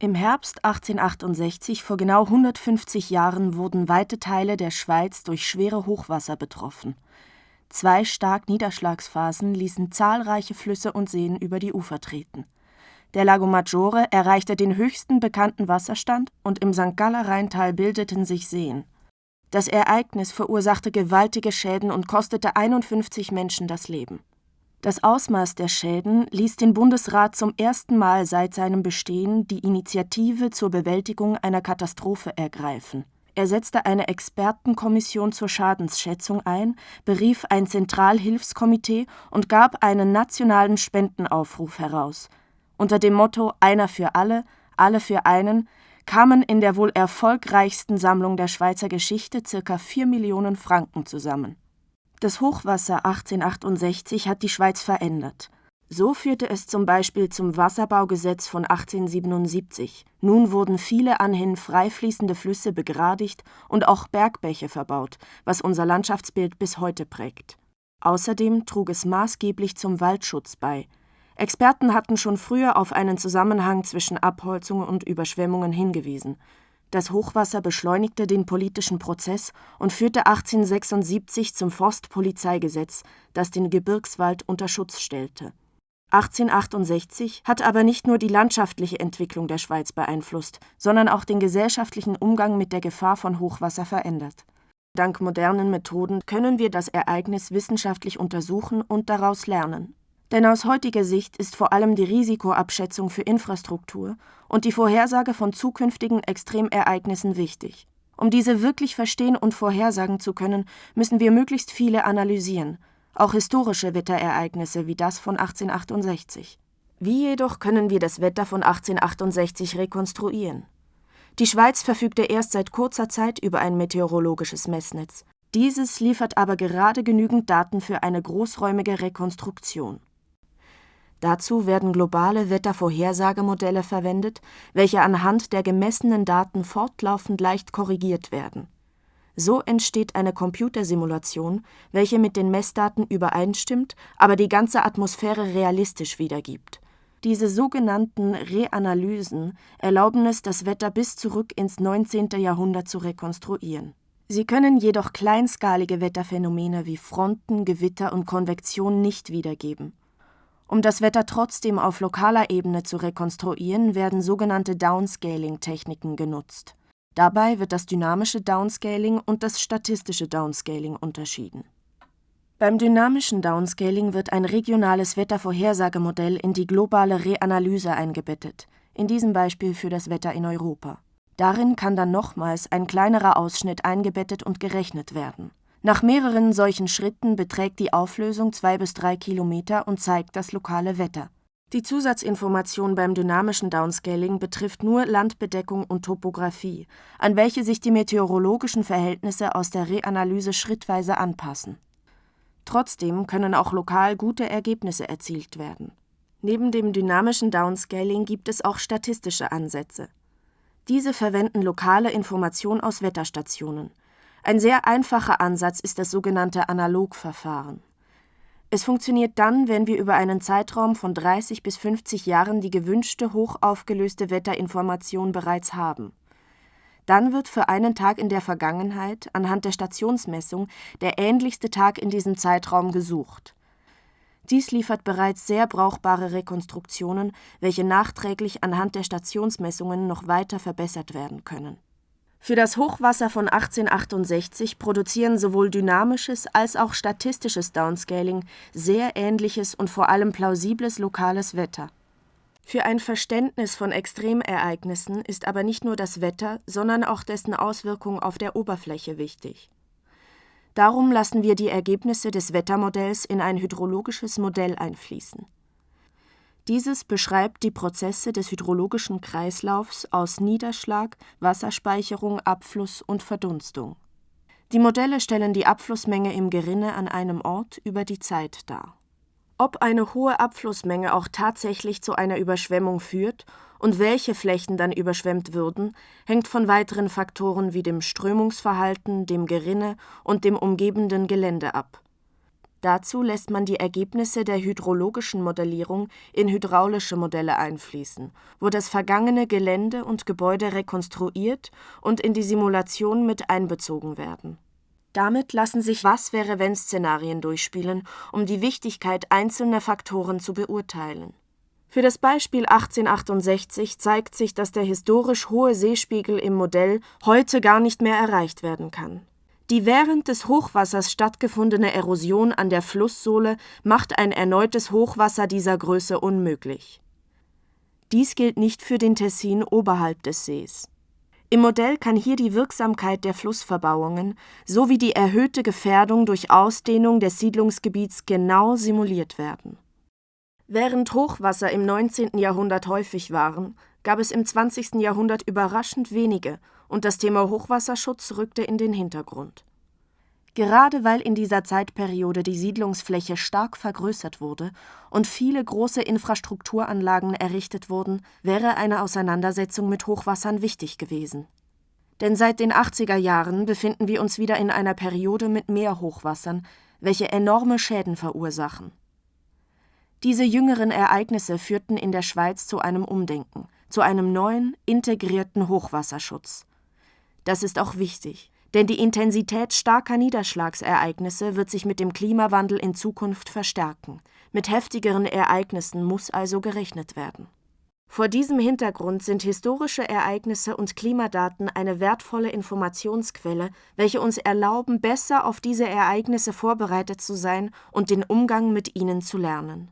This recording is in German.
Im Herbst 1868, vor genau 150 Jahren, wurden weite Teile der Schweiz durch schwere Hochwasser betroffen. Zwei stark Niederschlagsphasen ließen zahlreiche Flüsse und Seen über die Ufer treten. Der Lago Maggiore erreichte den höchsten bekannten Wasserstand und im St. Galler Rheintal bildeten sich Seen. Das Ereignis verursachte gewaltige Schäden und kostete 51 Menschen das Leben. Das Ausmaß der Schäden ließ den Bundesrat zum ersten Mal seit seinem Bestehen die Initiative zur Bewältigung einer Katastrophe ergreifen. Er setzte eine Expertenkommission zur Schadensschätzung ein, berief ein Zentralhilfskomitee und gab einen nationalen Spendenaufruf heraus. Unter dem Motto Einer für alle, alle für einen kamen in der wohl erfolgreichsten Sammlung der Schweizer Geschichte ca. 4 Millionen Franken zusammen das Hochwasser 1868 hat die Schweiz verändert. So führte es zum Beispiel zum Wasserbaugesetz von 1877. Nun wurden viele anhin freifließende Flüsse begradigt und auch Bergbäche verbaut, was unser Landschaftsbild bis heute prägt. Außerdem trug es maßgeblich zum Waldschutz bei. Experten hatten schon früher auf einen Zusammenhang zwischen Abholzung und Überschwemmungen hingewiesen. Das Hochwasser beschleunigte den politischen Prozess und führte 1876 zum Forstpolizeigesetz, das den Gebirgswald unter Schutz stellte. 1868 hat aber nicht nur die landschaftliche Entwicklung der Schweiz beeinflusst, sondern auch den gesellschaftlichen Umgang mit der Gefahr von Hochwasser verändert. Dank modernen Methoden können wir das Ereignis wissenschaftlich untersuchen und daraus lernen. Denn aus heutiger Sicht ist vor allem die Risikoabschätzung für Infrastruktur und die Vorhersage von zukünftigen Extremereignissen wichtig. Um diese wirklich verstehen und vorhersagen zu können, müssen wir möglichst viele analysieren, auch historische Wetterereignisse wie das von 1868. Wie jedoch können wir das Wetter von 1868 rekonstruieren? Die Schweiz verfügte erst seit kurzer Zeit über ein meteorologisches Messnetz. Dieses liefert aber gerade genügend Daten für eine großräumige Rekonstruktion. Dazu werden globale Wettervorhersagemodelle verwendet, welche anhand der gemessenen Daten fortlaufend leicht korrigiert werden. So entsteht eine Computersimulation, welche mit den Messdaten übereinstimmt, aber die ganze Atmosphäre realistisch wiedergibt. Diese sogenannten Reanalysen erlauben es, das Wetter bis zurück ins 19. Jahrhundert zu rekonstruieren. Sie können jedoch kleinskalige Wetterphänomene wie Fronten, Gewitter und Konvektion nicht wiedergeben. Um das Wetter trotzdem auf lokaler Ebene zu rekonstruieren, werden sogenannte Downscaling-Techniken genutzt. Dabei wird das dynamische Downscaling und das statistische Downscaling unterschieden. Beim dynamischen Downscaling wird ein regionales Wettervorhersagemodell in die globale Reanalyse eingebettet, in diesem Beispiel für das Wetter in Europa. Darin kann dann nochmals ein kleinerer Ausschnitt eingebettet und gerechnet werden nach mehreren solchen Schritten beträgt die Auflösung zwei bis drei Kilometer und zeigt das lokale Wetter. Die Zusatzinformation beim dynamischen Downscaling betrifft nur Landbedeckung und Topographie, an welche sich die meteorologischen Verhältnisse aus der Reanalyse schrittweise anpassen. Trotzdem können auch lokal gute Ergebnisse erzielt werden. Neben dem dynamischen Downscaling gibt es auch statistische Ansätze. Diese verwenden lokale Information aus Wetterstationen ein sehr einfacher Ansatz ist das sogenannte Analogverfahren. Es funktioniert dann, wenn wir über einen Zeitraum von 30 bis 50 Jahren die gewünschte hochaufgelöste Wetterinformation bereits haben. Dann wird für einen Tag in der Vergangenheit anhand der Stationsmessung der ähnlichste Tag in diesem Zeitraum gesucht. Dies liefert bereits sehr brauchbare Rekonstruktionen, welche nachträglich anhand der Stationsmessungen noch weiter verbessert werden können für das Hochwasser von 1868 produzieren sowohl dynamisches als auch statistisches Downscaling sehr ähnliches und vor allem plausibles lokales Wetter. Für ein Verständnis von Extremereignissen ist aber nicht nur das Wetter, sondern auch dessen Auswirkungen auf der Oberfläche wichtig. Darum lassen wir die Ergebnisse des Wettermodells in ein hydrologisches Modell einfließen dieses beschreibt die Prozesse des hydrologischen Kreislaufs aus Niederschlag, Wasserspeicherung, Abfluss und Verdunstung. Die Modelle stellen die Abflussmenge im Gerinne an einem Ort über die Zeit dar. Ob eine hohe Abflussmenge auch tatsächlich zu einer Überschwemmung führt und welche Flächen dann überschwemmt würden, hängt von weiteren Faktoren wie dem Strömungsverhalten, dem Gerinne und dem umgebenden Gelände ab Dazu lässt man die Ergebnisse der hydrologischen Modellierung in hydraulische Modelle einfließen, wo das vergangene Gelände und Gebäude rekonstruiert und in die Simulation mit einbezogen werden. Damit lassen sich Was-wäre-wenn-Szenarien durchspielen, um die Wichtigkeit einzelner Faktoren zu beurteilen. Für das Beispiel 1868 zeigt sich, dass der historisch hohe Seespiegel im Modell heute gar nicht mehr erreicht werden kann. Die während des Hochwassers stattgefundene Erosion an der Flusssohle macht ein erneutes Hochwasser dieser Größe unmöglich. Dies gilt nicht für den Tessin oberhalb des Sees. Im Modell kann hier die Wirksamkeit der Flussverbauungen sowie die erhöhte Gefährdung durch Ausdehnung des Siedlungsgebiets genau simuliert werden. Während Hochwasser im 19. Jahrhundert häufig waren, gab es im 20. Jahrhundert überraschend wenige und das Thema Hochwasserschutz rückte in den Hintergrund. Gerade weil in dieser Zeitperiode die Siedlungsfläche stark vergrößert wurde und viele große Infrastrukturanlagen errichtet wurden, wäre eine Auseinandersetzung mit Hochwassern wichtig gewesen. Denn seit den 80er Jahren befinden wir uns wieder in einer Periode mit mehr Hochwassern, welche enorme Schäden verursachen. Diese jüngeren Ereignisse führten in der Schweiz zu einem Umdenken, zu einem neuen, integrierten Hochwasserschutz. Das ist auch wichtig, denn die Intensität starker Niederschlagsereignisse wird sich mit dem Klimawandel in Zukunft verstärken. Mit heftigeren Ereignissen muss also gerechnet werden. Vor diesem Hintergrund sind historische Ereignisse und Klimadaten eine wertvolle Informationsquelle, welche uns erlauben, besser auf diese Ereignisse vorbereitet zu sein und den Umgang mit ihnen zu lernen